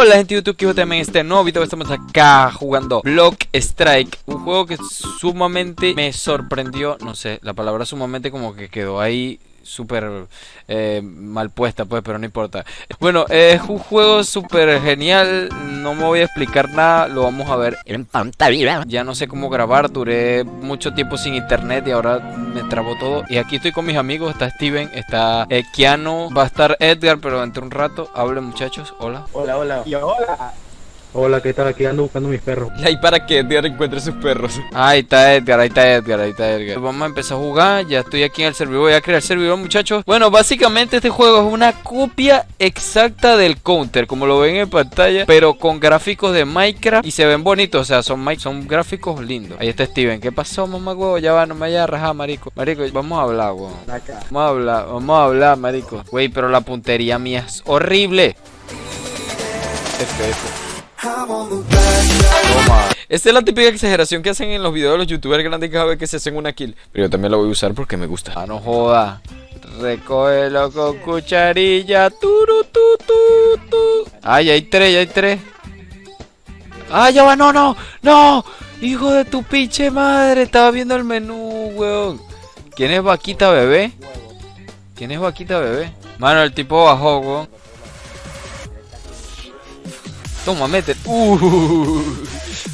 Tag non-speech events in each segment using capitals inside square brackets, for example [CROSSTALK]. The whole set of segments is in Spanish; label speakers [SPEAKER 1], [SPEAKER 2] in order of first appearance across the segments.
[SPEAKER 1] Hola gente de YouTube, que también este nuevo video. Estamos acá jugando Block Strike Un juego que sumamente me sorprendió No sé, la palabra sumamente como que quedó ahí súper eh, mal puesta, pues, pero no importa. Bueno, es un juego súper genial. No me voy a explicar nada, lo vamos a ver en pantalla. Ya no sé cómo grabar, duré mucho tiempo sin internet y ahora me trabó todo. Y aquí estoy con mis amigos: está Steven, está eh, Keanu, va a estar Edgar, pero dentro de un rato. Hablen, muchachos, hola.
[SPEAKER 2] Hola, hola.
[SPEAKER 3] Y hola.
[SPEAKER 2] Hola, ¿qué tal? Aquí ando buscando mis perros.
[SPEAKER 1] Y ahí para que Edgar encuentre sus perros. Ahí está Edgar, ahí está Edgar, ahí está Edgar. Vamos a empezar a jugar. Ya estoy aquí en el servidor. Voy a crear el servidor, muchachos. Bueno, básicamente este juego es una copia exacta del Counter, como lo ven en pantalla, pero con gráficos de Minecraft y se ven bonitos. O sea, son, son gráficos lindos. Ahí está Steven. ¿Qué pasó, mamá huevo? Ya va, no me vaya a rajar, marico. Marico, vamos a hablar, huevo. Vamos a hablar, vamos a hablar, marico. Güey, pero la puntería mía es horrible. F, esta es la típica exageración que hacen en los videos de los youtubers grandes cada vez que se hacen una kill. Pero yo también la voy a usar porque me gusta. Ah, no joda. Recógelo con cucharilla. Turu, tu, tu, tu. Ay, hay tres, hay tres. ¡Ay, ya va! ¡No, no! ¡No! ¡Hijo de tu pinche madre! Estaba viendo el menú, weón. ¿Quién es Vaquita Bebé? ¿Quién es Vaquita Bebé? Mano, el tipo bajó, weón. Toma, mete. Uh,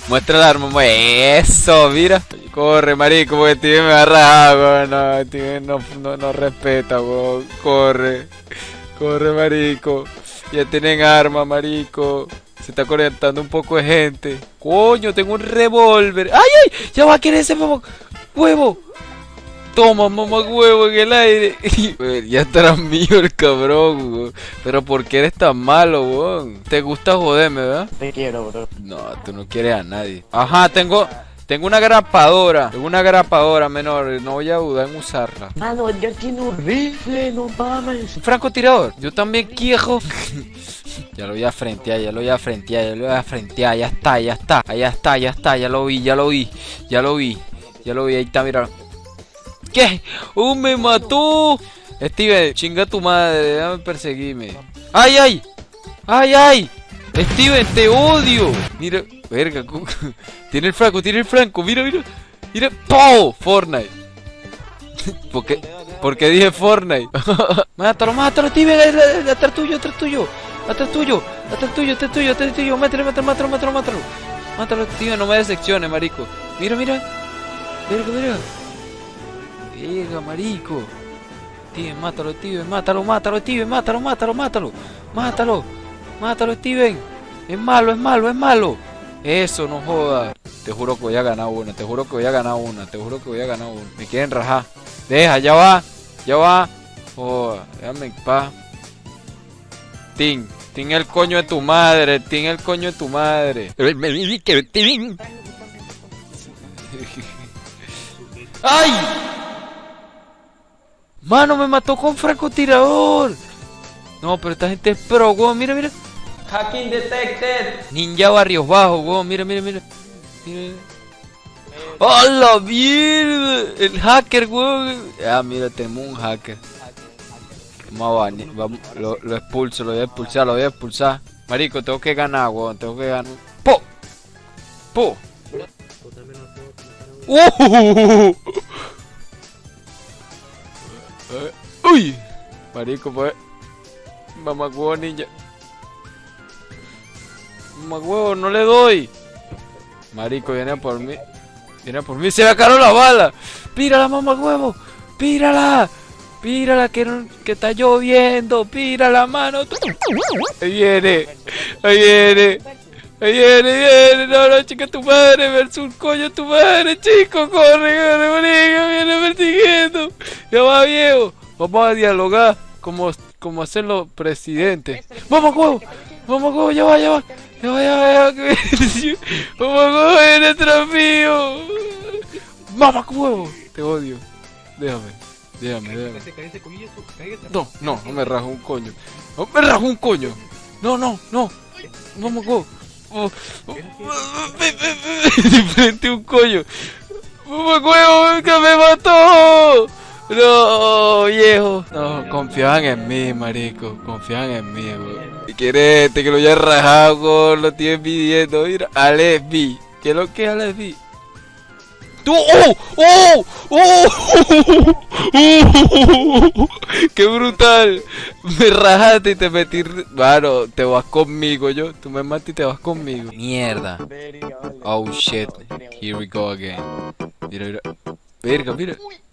[SPEAKER 1] muestra el arma. Eso, mira. Corre, marico, porque tío me agarra, No, no, no, no respeta. Corre. Corre, marico. Ya tienen arma, marico. Se está conectando un poco de gente. Coño, tengo un revólver. ¡Ay, ay! Ya va a querer ese huevo. Toma, mamá huevo en el aire. [LAUGHS] ya estará mío el cabrón, Pero ¿por qué eres tan malo, weón? Te gusta joderme, ¿verdad?
[SPEAKER 3] Te quiero, bro.
[SPEAKER 1] No, tú no quieres a nadie. Ajá, tengo... Tengo una grapadora, tengo una grapadora menor, no voy a dudar en usarla.
[SPEAKER 3] Mano, ya tiene un rifle, no mames.
[SPEAKER 1] Un francotirador, yo también quiero. [LAUGHS] ya lo voy a frentear, ya lo voy a frentear, ya lo voy a frentear, ya está, ya está, ya está, ya está, ya lo vi, ya lo vi, ya lo vi, ya lo vi, ahí está, mira. ¿Qué? ¡Uh, me mató! Steven, chinga tu madre, déjame perseguirme. ¡Ay, ay! ¡Ay, ay! Steven, te odio. Mira, verga, [LAUGHS] tiene el franco, tiene el franco, mira, mira. Mira, ¡po! Fortnite. [LAUGHS] ¿Por qué? ¿Por qué dije Fortnite? [LAUGHS] mátalo, mátalo, Steven, atrás tuyo, atrás tuyo. Atrás tuyo, atrás tuyo, atrás tuyo, atrás tuyo. Mátalo, mátalo, mátalo, mátalo, mátalo. Mátalo, Steven, no me decepciones, marico. Mira, mira. Verga, verga. Llega, marico. Steven, mátalo, Steven, mátalo, mátalo, Steven, mátalo, mátalo, mátalo. Mátalo, mátalo, Steven. Es malo, es malo, es malo. Eso, no joda. Te juro que voy a ganar una, te juro que voy a ganar una, te juro que voy a ganar una. Me quieren rajar. Deja, ya va, ya va. Joda, déjame en paz. Ting, Ting el coño de tu madre, Ting el coño de tu madre. [LAUGHS] ¡Ay! Mano, me mató con francotirador. No, pero esta gente es pro, weón. Mira, mira.
[SPEAKER 3] Hacking detected.
[SPEAKER 1] Ninja Barrios Bajos, weón. Mira, mira, mira. mira. ¡Oh, la mierda! El hacker, weón. Ah, mira, tenemos un hacker. Vamos a Vamos, lo, lo, expulso, lo voy a expulsar, lo voy a expulsar. Marico, tengo que ganar, weón. Tengo que ganar. ¡Po! ¡Po! ¡Uh! ¡Uy! Marico, pues. Mamá huevo ninja. Mamá huevo, no le doy. Marico, viene por mí. Viene por mí. Se me acaró la bala. Pírala, mamá huevo. Pírala. Pírala que, que está lloviendo. Pírala, mano. Ahí viene. Ahí viene. Ahí viene, viene. No, no, chica, tu madre. Versus coño, tu madre, chico. Corre, corre, marico. Viene persiguiendo. Ya va, viejo. Vamos a dialogar como, como hacen los presidentes. ¡Vamos, huevo! ¡Vamos, huevo! ¡Ya va, ya va! ¡Ya va, ya va! Ya va. [LAUGHS] ¡Vamos, huevo! ¡En el desafío! ¡Vamos, huevo! Te odio. Déjame. Déjame, déjame. No, no, no me rajo un coño. No me rajo un coño. No, no, no. Vamos, huevo. Oh. [LAUGHS] frente un coño. ¡Vamos, huevo! ¡Que me mató! No, viejo. No, confían en mí, marico. Confían en mí, weón. Si quieres este que lo haya rajado, weón, lo estoy pidiendo. Mira, Alex B. ¿Qué es lo que es Alex B? ¡Tú! ¡Oh! ¡Oh! ¡Oh! ¡Oh! ¡Qué brutal! Me rajaste y te metí. Claro, te vas conmigo yo. Tú me matas y te vas conmigo. Mierda. Oh shit. Here we go again. Mira, mira. Verga, mira. [LAUGHS]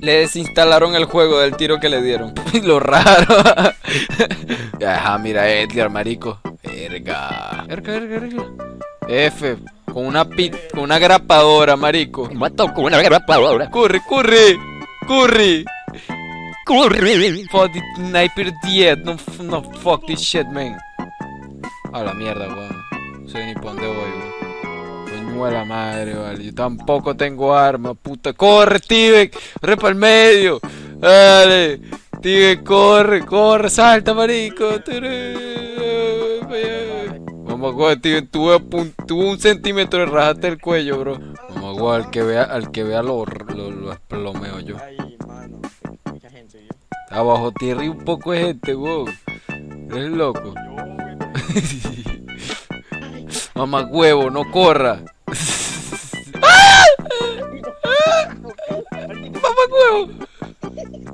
[SPEAKER 1] Le desinstalaron el juego del tiro que le dieron. [LAUGHS] Lo raro. [LAUGHS] Ajá, mira, Edgar, marico. Verga. Verga, verga, verga. F. Con una pit, con una grapadora, marico.
[SPEAKER 4] Mato con una grapadora.
[SPEAKER 1] Corre, corre. Corre.
[SPEAKER 4] Corre.
[SPEAKER 1] Fuck the sniper dead. No, f- no, fuck this shit, man. A la mierda, weón. No sé ni pa' dónde voy, weón. Coño a la madre, vale. Yo tampoco tengo arma, puta. Corre, Steven. Corre para el medio. Dale. Steven, corre, corre. Salta, marico. A jugar, Steven. Tuve, a pun- tuve un centímetro de rajarte el cuello, bro. Vamos a jugar. Al que vea, al que vea lo, lo, lo esplomeo yo. Abajo tierra y un poco de gente, wow. Eres loco. [LAUGHS] Mamá huevo, no corra.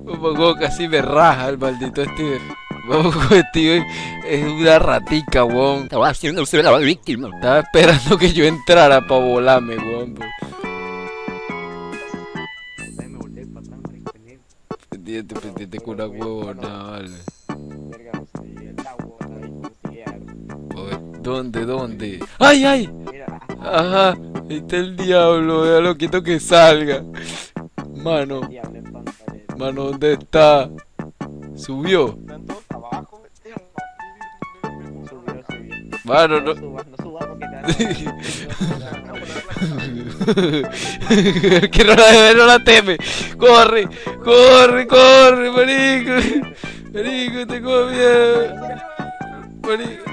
[SPEAKER 1] Huevo casi me raja el maldito Steven. Huevo, Steven es una ratica, weón.
[SPEAKER 4] Estaba haciendo usted la víctima.
[SPEAKER 1] Estaba esperando que yo entrara para volarme, weón.
[SPEAKER 3] Marico, pendiente.
[SPEAKER 1] Pendiente, con una huevona, vale. ¿Dónde, dónde? ¡Ay, ay! Ajá, ahí está el diablo, déjalo quito que salga. Mano. Mano, ¿dónde está? Subió. Mano,
[SPEAKER 3] No te
[SPEAKER 1] que no la no la teme. Corre, corre, corre, marico. Marico, tengo miedo. Marico.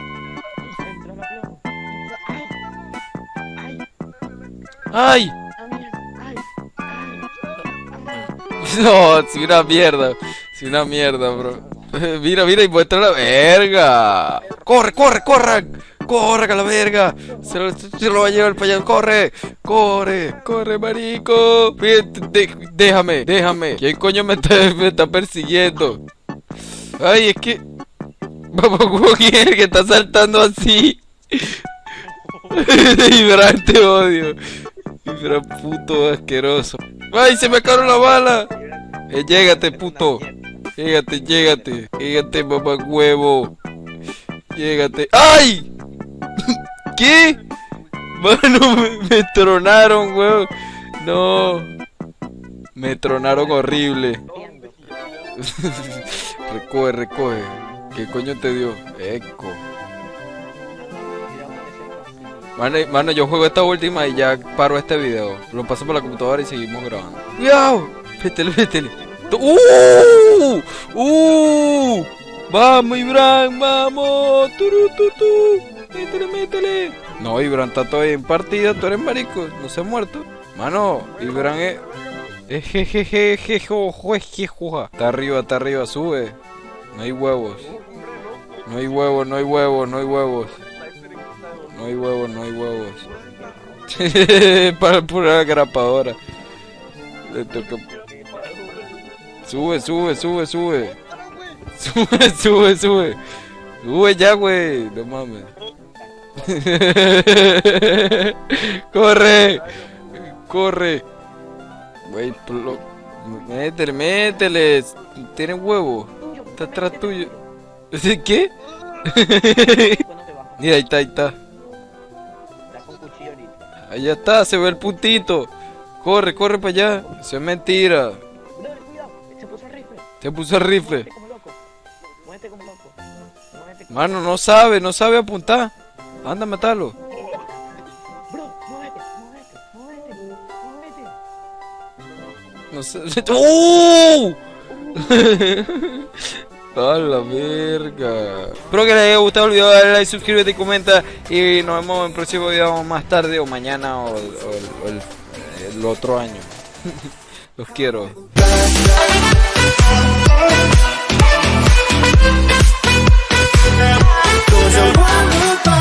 [SPEAKER 3] Ay, [LAUGHS]
[SPEAKER 1] No, si una mierda. Si una mierda, bro. [LAUGHS] Mira, mira, y muestra la verga. Corre, corre, corre. Corre, a la verga. Se lo, va a llevar para allá. Corre, corre, corre, marico. Déjame, déjame. ¿Quién coño me está, me está persiguiendo? Ay, es que. Vamos, [LAUGHS] ¿quién el que está saltando así? Ibran, te odio. Ibran, puto asqueroso. ¡Ay, se me acabaron la bala! Eh, llégate, puto. Llégate, llégate. Llégate, mamá huevo. Llégate. ¡Ay! [LAUGHS] ¿Qué? Mano, me, tronaron, weón. No. Me tronaron horrible. [LAUGHS] recoge, recoge. ¿Qué coño te dio? Eco. Mano, mano, yo juego esta última y ya paro este video. Lo paso por la computadora y seguimos grabando. ¡Cuidado! Métele, métele. ¡Uh! ¡Uh! ¡Vamos, Ibran! ¡Vamos! ¡Turu, tu, tu! ¡Métele, métele! No, Ibran está todavía en partida. Tú eres marico. No se ha muerto. Mano, Ibran es... Está arriba, está arriba. Sube. No hay huevos. No hay huevos, no hay huevos, no hay huevos. No hay huevos, no hay huevos. [LAUGHS] Para pura grapadora. Le toca. Sube, sube, sube, sube. Sube, sube, sube. Sube ya, güey. No mames. [LAUGHS] corre. Corre. Güey, métele, métele. Tienen huevo. Está atrás tuyo. ¿Qué? [LAUGHS] Mira, ahí está, ahí está. Ahí está, se ve el puntito. Corre, corre para allá. Eso es mentira.
[SPEAKER 3] Se puso el rifle. Muévete como loco. Muévete como loco. Muévete como
[SPEAKER 1] Mano, no sabe, no sabe apuntar. Anda, matalo.
[SPEAKER 3] Bro, muévete, muévete, muévete, muévete.
[SPEAKER 1] No sé. ¡Uh! [LAUGHS] [LAUGHS] A la verga. Espero que les haya gustado el video. Dale like, suscríbete y comenta. Y nos vemos en el próximo video más tarde o mañana o, o- o el- el otro año. [LAUGHS] Los quiero. Cause I want